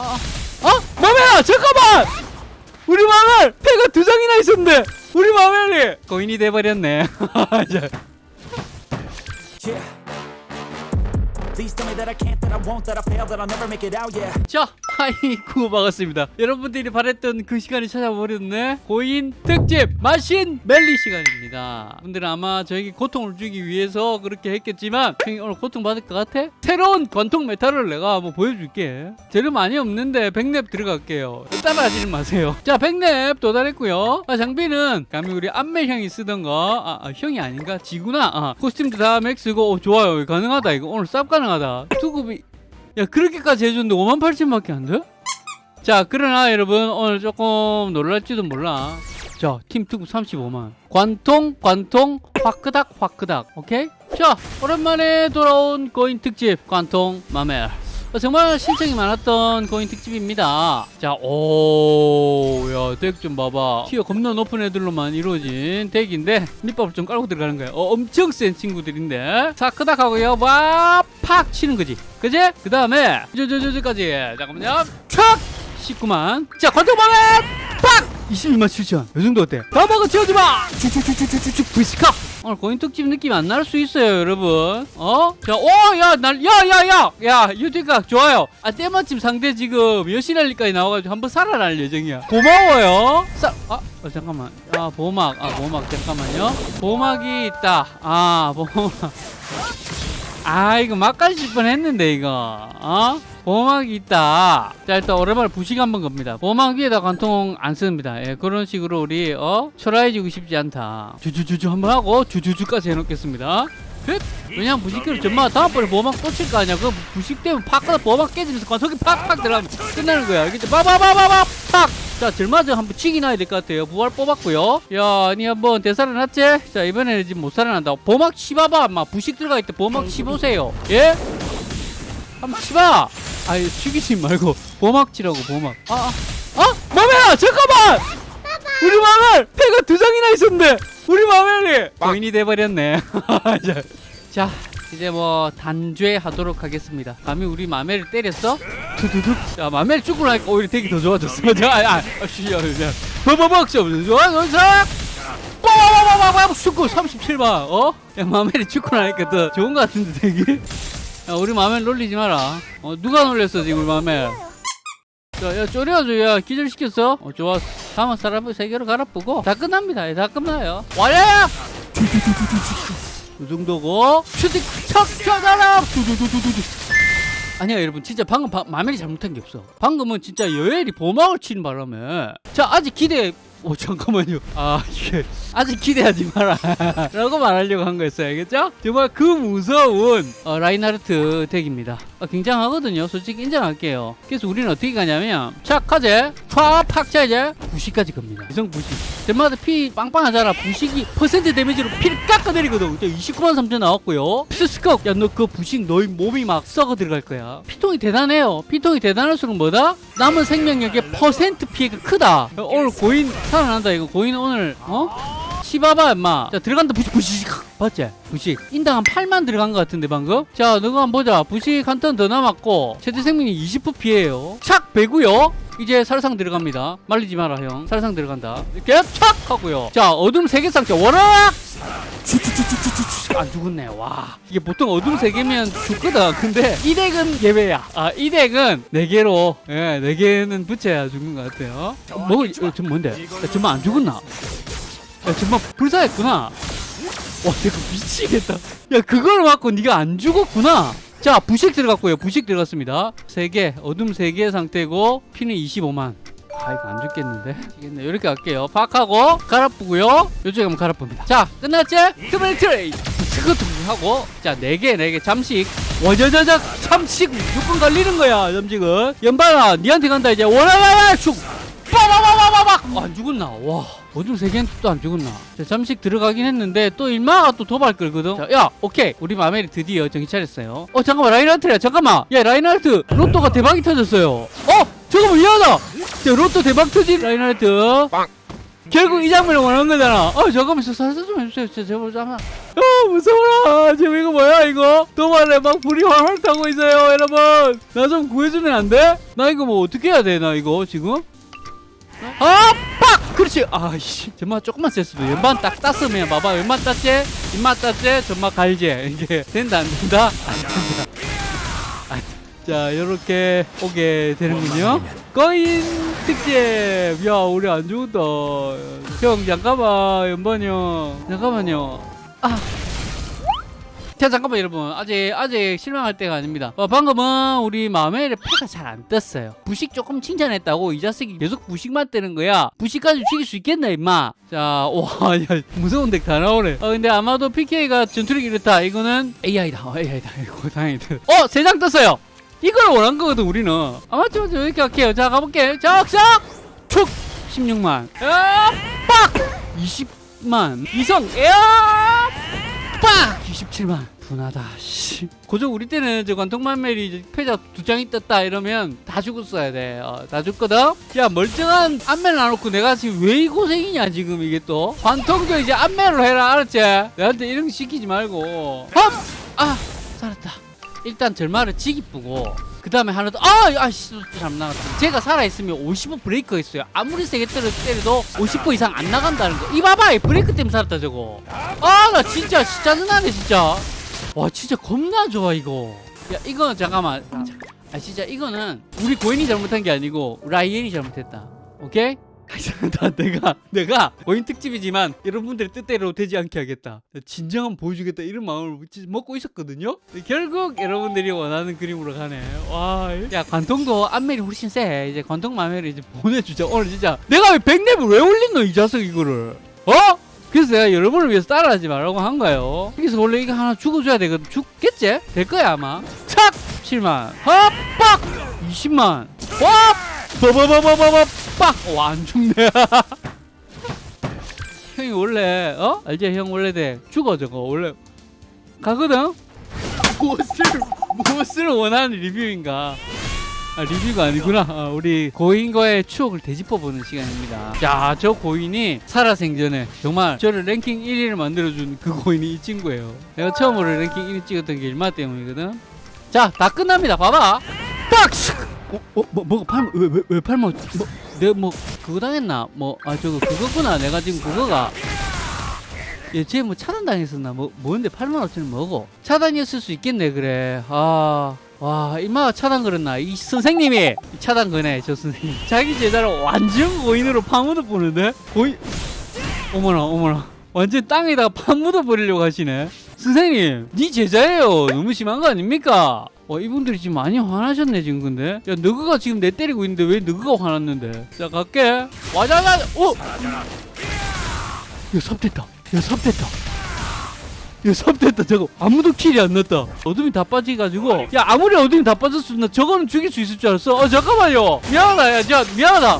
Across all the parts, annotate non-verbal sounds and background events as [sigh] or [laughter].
아, 아, 마멜아 잠깐만! 우리 마멜 패가 두 장이나 있었는데. 우리 마멜이 거인이 돼버렸네. [laughs] 자, 아이고 반갑습니다. 여러분들이 바랬던 그 시간이 찾아버렸네. 고인 특집 마신 멜리 시간입니다. 분들은 아마 저에게 고통을 주기 위해서 그렇게 했겠지만 형이 오늘 고통 받을 것 같아? 새로운 관통 메탈을 내가 한번 보여줄게. 재료 많이 없는데 백랩 들어갈게요. 따라하지는 마세요. 자, 백랩 도달했고요. 아, 장비는 감히 우리 안멜 형이 쓰던 거, 아, 아, 형이 아닌가? 지구나. 아, 코스튬도 다 맥스고 어, 좋아요. 가능하다 이거 오늘 쌉 가능 하다. 투급이 야 그렇게까지 해줬는데 5만 8천밖에 안 돼? 자 그러나 여러분 오늘 조금 놀랄지도 몰라 자 팀 투급 35만 관통 관통 화크닥 화크닥 오케이? 자 오랜만에 돌아온 고인 특집 관통 마멜 어, 정말 신청이 많았던 고인 특집입니다 자 오야 deck 좀 봐봐 tier 겁나 높은 애들로만 이루어진 deck인데 밑밥을 좀 깔고 들어가는 거야 어, 엄청 센 친구들인데 자 크닥 하고요 와팍 치는 거지 그지? 그 다음에 저저저저까지 잠깐만요 촥 19만 자 관통방에 팍 22만 7천 이 정도 어때? 다 먹어 채워주마 쭉쭉쭉쭉쭉 브이스카 오늘 고인 특집 느낌 안 날 수 있어요 여러분. 어? 자 오 야 날 야 야 야 야 유튜브가 좋아요. 아 때마침 상대 지금 여신알리까지 나와가지고 한번 살아날 예정이야. 고마워요. 싸 아, 어, 잠깐만. 아 보호막. 아 보호막. 잠깐만요. 보호막이 있다. 아 보호막 아 이거 막까지 뻔했는데 이거. 어? 보호막이 있다. 자 일단 오랜만에 부식 한번 겁니다. 보호막 위에다 관통 안 씁니다. 예, 그런 식으로 우리 어? 초라해지고 싶지 않다. 주주주주 한번 하고 주주주까지 해놓겠습니다. 끝 왜냐면 부식기를 전마 다음번에 보호막 꽂힐 거 아니야? 그 부식 때문에 팍 가다 보호막 깨지면서 관통이 팍팍 들어가면 끝나는 거야. 알겠지 빠바바바바 팍자 절마저 한번 치기 나야 될 것 같아요. 부활 뽑았고요. 야니 한번 대살아났지? 자 이번에는 지금 못 살아난다. 보호막 치봐봐 막 부식 들어가 있대 보호막 치보세요. 예? 한번 치봐! 아이 죽이지 말고. 보호막 치라고 보호막. 아, 아, 아 마멜아 잠깐만! 우리 마멜! 패가 두 장이나 있었는데 우리 마멜이! 고인이 돼버렸네. 자, [laughs] 자 이제 뭐 단죄하도록 하겠습니다. 감히 우리 마멜을 때렸어? 두두둑 자 마멜 죽고 나니까 오히려 되게 더 좋아졌어 자, 아, 아, 아, 씨, 야, 야, 버버벅 좀 좋아, 좋아, 빠바바바바바 죽고 37만 어? 야 마멜이 죽고 나니까 더 좋은 것 같은데 되게 야 우리 마멜 놀리지 마라 어 누가 놀렸어 지금 우리 마멜 자 야 쪼려줘 야 기절시켰어 어 좋았어 다음은 사람을 세 개로 갈아보고 다 끝납니다 예, 다 끝나요 와야 이 정도고 슈팅 척 쳐다라 두두두두두두 아니야 여러분. 진짜 방금 바, 마멜이 잘못한 게 없어. 방금은 진짜 여엘이 보막을 치는 바람에. 자 아직 기대 오 잠깐만요. 아 이게 아직 기대하지 마라. [laughs] 라고 말하려고 한 거였어요. 알겠죠? 정말 그 무서운 어, 라인하르트 deck입니다. 어, 굉장하거든요. 솔직히 인정할게요. 그래서 우리는 어떻게 가냐면 착하제 팍팍 차이제 부식까지 갑니다. 이성 부식. 덴마드 피 빵빵하잖아. 부식이 퍼센트 damage로 피를 깎아내리거든. 29만 3천 나왔고요. 피스스컵 야너 그 부식 너희 몸이 막 썩어 들어갈 거야. 피통이 대단해요. 피통이 대단할수록 뭐다? 남은 생명력의 퍼센트 피해가 크다. 오늘 고인 살아난다. 이거 고인 오늘 어? 치봐봐 임마. 자 들어간다. 부식 부식 봤지? 부식 인당 한 8만 들어간 것 같은데 방금? 자 너가 한번 보자. 부식 한 턴 더 남았고 최대 생명이 20% 피해요. 착! 배고요? 이제 살상 들어갑니다. 말리지 마라 형. 살상 들어간다. 이렇게 착! 하고요. 자 어둠 세계 상자. 워낙! 안 죽었네. 와. 이게 보통 어둠 세 개면 죽거든. 근데 이 덱은 예외야. 아이 덱은 네 개로 예네 개는 붙여야 죽는 것 같아요. 뭐 어, 저 뭔데? 야, 정말 안 죽었나 야 정말 불사했구나. 와 내가 미치겠다. 야 그걸 맞고 네가 안 죽었구나. 자 부식 들어갔고요. 부식 들어갔습니다. 3개 어둠 3개 상태고 피는 25만. 아 이거 안 죽겠는데? 죽겠네. 이렇게 할게요. 팍하고 갈아뿌고요. 요쪽에 한번 갈아쁩니다. 자 끝났지? 트레이 트레이 스커트 하고 자 4개 4개. 잠식. 와자자자 잠식. 무조건 갈리는 거야 잠식은. 연발아 니한테 간다 이제. 원하나나 죽 빠바바 바바박 어, 안 죽었나? 와 어둠 세 개는 또 안 죽었나? 자, 잠식 들어가긴 했는데 또 일마가 또 도발 끌거든? 자, 야 오케이. 우리 마멜이 드디어 정신 차렸어요. 어 잠깐만 라인하르트야 잠깐만. 야 라인하르트 로또가 대박이 터졌어요. 어 잠깐만 미안하다! 자 로또 대박 터진 라인하르트 결국 이 장면을 원하는 거잖아. 어 잠깐만 저 살살 좀 해주세요. 진짜 제발 잠깐 어 무서워라. 지금 이거 뭐야 이거? 도발에 막 불이 활활 타고 있어요 여러분. 나 좀 구해주면 안 돼? 나 이거 뭐 어떻게 해야 돼 나 이거 지금 아! 빡! 그렇지 아이씨 정말 조금만 셌어도 왼반 딱 땄으면 봐봐 왼반 땄지? 입맛 땄지? 정말 갈지 이게 된다 안 된다? 안 된다 아, 자 요렇게 오게 되는군요 거인 특집 야 우리 안 죽었다 형 잠깐만 연반이 형 잠깐만요 아 자 잠깐만 여러분. 아직 아직 실망할 때가 아닙니다. 어, 방금은 우리 마멜의 패가 잘 안 떴어요. 부식 조금 칭찬했다고 이 자식이 계속 부식만 뜨는 거야. 부식까지 죽일 수 있겠나 임마. 자와 야, [laughs] 무서운 덱 다 나오네. 어 근데 아마도 PK가 전투력이 이렇다. 이거는 AI다. 어, AI다. [laughs] 이거 다행이다. 어 세 장 떴어요. 이걸 원한 거거든 우리는. 아 맞죠 맞죠 이렇게 할게요. 자 가볼게. 적적 툭 16만. 야 빡! 20만. 이성. 야 빡! 27만. 분하다 씨. 고작 우리 때는 저 관통만멜이 패자 두 장이 떴다 이러면 다 죽었어야 돼다 죽거든? 야 멀쩡한 안멜 놔놓고 내가 지금 왜 이 고생이냐 지금 이게 또? 관통도 이제 안멜로 해라 알았지? 내한테 이런 거 시키지 말고. 험아 살았다. 일단 절마를 지기쁘고 그 다음에 하나 더 아! 아씨 잘못 나갔다. 제가 살아있으면 55 브레이크가 있어요. 아무리 세게 때려, 때려도 50% 이상 안 나간다는 거 이 봐봐 이 브레이크 때문에 살았다 저거. 아 나 진짜 씨, 짜증나네 진짜. 와 진짜 겁나 좋아 이거. 야 이거는 잠깐만. 아 진짜 이거는 우리 고인이 잘못한 게 아니고 라이엔이 잘못했다. 오케이? 나 내가 내가 고인 특집이지만 여러분들의 뜻대로 되지 않게 하겠다. 진정한 보여주겠다 이런 마음을 먹고 있었거든요? 결국 여러분들이 원하는 그림으로 가네. 와야 관통도 안멜이 훨씬 세. 이제 관통 마멜을 이제 보내주자. 오늘 진짜 내가 왜 백랩을 왜 올린 이 자석 이거를? 어? 그래서 내가 여러분을 위해서 따라하지 말라고 한 거예요. 여기서 원래 이거 하나 죽어줘야 되거든. 죽겠지? 될 거야 아마. 착! 7만. 헛 빡! 20만. 와! 버버버버버버 빡! 와안 죽네 [laughs] 형이 원래 어? 알지 형 원래 돼 죽어 저거 원래 가거든? 무엇을 무엇을 원하는 리뷰인가 아, 리뷰가 아니구나. 아, 우리 고인과의 추억을 되짚어보는 시간입니다. 자, 저 고인이 살아생전에 정말 저를 랭킹 1위를 만들어준 그 고인이 이 친구예요. 내가 처음으로 랭킹 1위 찍었던 게 일마 때문이거든. 자, 다 끝납니다. 봐봐. 빡! 어, 어, 뭐, 뭐가 팔, 왜, 왜, 왜 팔모, 뭐, 내가 뭐, 그거 당했나? 뭐, 아, 저거, 그거구나. 내가 지금 그거가. 얘, 쟤뭐 차단 당했었나? 뭐, 뭔데 8만 5천원 먹어? 차단이었을 수 있겠네, 그래. 아. 와, 이마가 차단 걸었나? 이 선생님이 차단 거네, 저 선생님. [laughs] 자기 제자를 완전 고인으로 파묻어 보는데? 고인, 어머나, 어머나. 완전 땅에다가 파묻어 버리려고 하시네. 선생님, 니 제자예요. 너무 심한 거 아닙니까? 와, 이분들이 지금 많이 화나셨네, 지금 근데. 야, 너그가 지금 내 때리고 있는데 왜 너그가 화났는데? 자, 갈게. 와자자, 어! 야, 삽됐다. 야, 삽됐다. 야, 삽됐다. 저거 아무도 킬이 안 났다. 어둠이 다 빠져가지고. 야, 아무리 어둠이 다 빠졌어. 나 저거는 죽일 수 있을 줄 알았어. 어, 잠깐만요. 미안하다. 야, 저, 미안하다.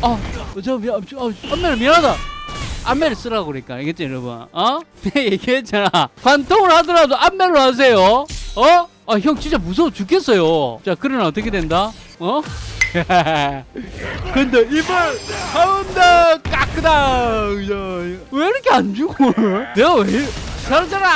아, 어, 저, 미안, 저, 어, 안매를 미안하다. 안매를 쓰라고 그러니까. 알겠지, 여러분? 어? 내가 [laughs] 얘기했잖아. 관통을 하더라도 안매로 하세요. 어? 아, 형 진짜 무서워 죽겠어요. 자, 그러나 어떻게 된다? 어? [laughs] 근데 이번 하운드 까끄다 왜 이렇게 안 죽어 내가 왜 살잖아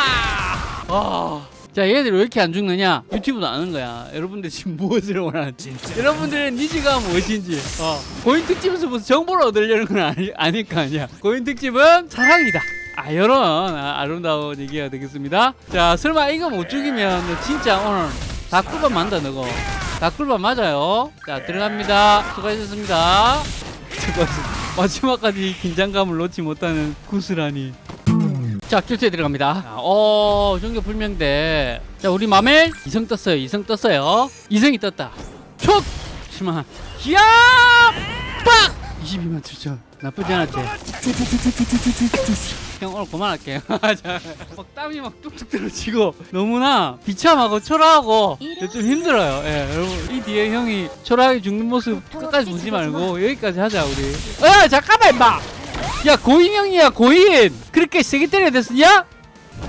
아. 자 얘들 왜 이렇게 안 죽느냐 유튜브도 아는 거야 여러분들 지금 무엇을 원하는지 여러분들의 니즈가 무엇인지 어. 고인 특집에서 무슨 정보를 얻으려는 건 아니, 아닐 거 아니야 고인 특집은 사랑이다 아 이런 아, 아름다운 얘기가 되겠습니다. 자 설마 이거 못 죽이면 너 진짜 오늘 닭꿀밥 만다 너거. 닭꿀밥 맞아요? 자 들어갑니다. 수고하셨습니다. 마지막까지 긴장감을 놓지 못하는 구슬하니. 자 결제 들어갑니다. 자, 어 종교 불명대. 자 우리 마멜 이성 떴어요 이성 떴어요. 이성이 떴다. 촉! 7만 이야! 빡! 22만 7천. 나쁘지 않았지 형 오늘 그만할게요 자, 막 땀이 막 뚝뚝 떨어지고 너무나 비참하고 초라하고 좀 힘들어요 예, 여러분 이 뒤에 형이 초라하게 죽는 모습 끝까지 보지 말고 여기까지 하자 우리 어 잠깐만 임마 야 고인 형이야 고인 그렇게 세게 때려야 됐었냐?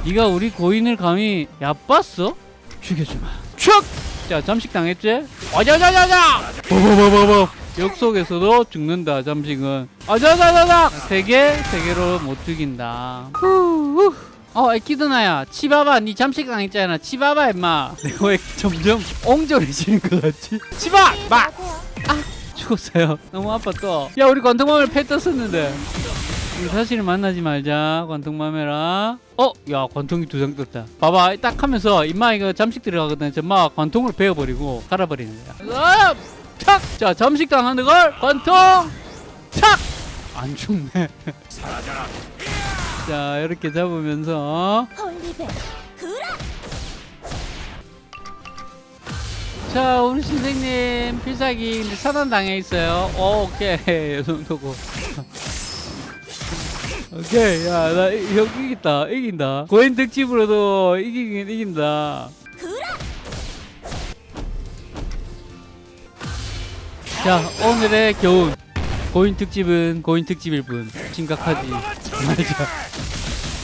네가 우리 고인을 감히 얕봤어? 죽여주마 촥! 자 잠식 당했지? 와자자자자! 버버버버버 역 속에서도 죽는다. 잠식은. 아자자자자. 세개 세 개로 못 죽인다. 후후. 어 에키드나야. 치바바 니 잠식 당했잖아. 치바바 임마. 내가 왜 점점 옹졸해지는 것 같지? 치바 마! 죽었어요. 너무 아파 또야 우리 관통맘을 패 떴었는데. 우리 사실을 만나지 말자 관통맘해라. 어? 야 관통이 두 장 떴다. 봐봐 딱 하면서 임마 이거 잠식 들어가거든. 저마 관통을 베어버리고 갈아버리는 거야. 아! 탁! 자 잠식 당 하는 걸 관통! 탁! 안 죽네. 자 이렇게 잡으면서. 자 우리 선생님 필살기 근데 차단 당해 있어요. 어, 오케이 [laughs] 이 정도고. 오케이 야나 형 이겼다 이긴다. 고인 특집으로도 이기긴 이긴다 자 오늘의 교훈. 고인 특집은 고인 특집일 뿐. 심각하지. [laughs] 맞아.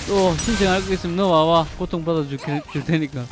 또 신청할 거 있으면 너 와와 고통 받아 줄 줄 테니까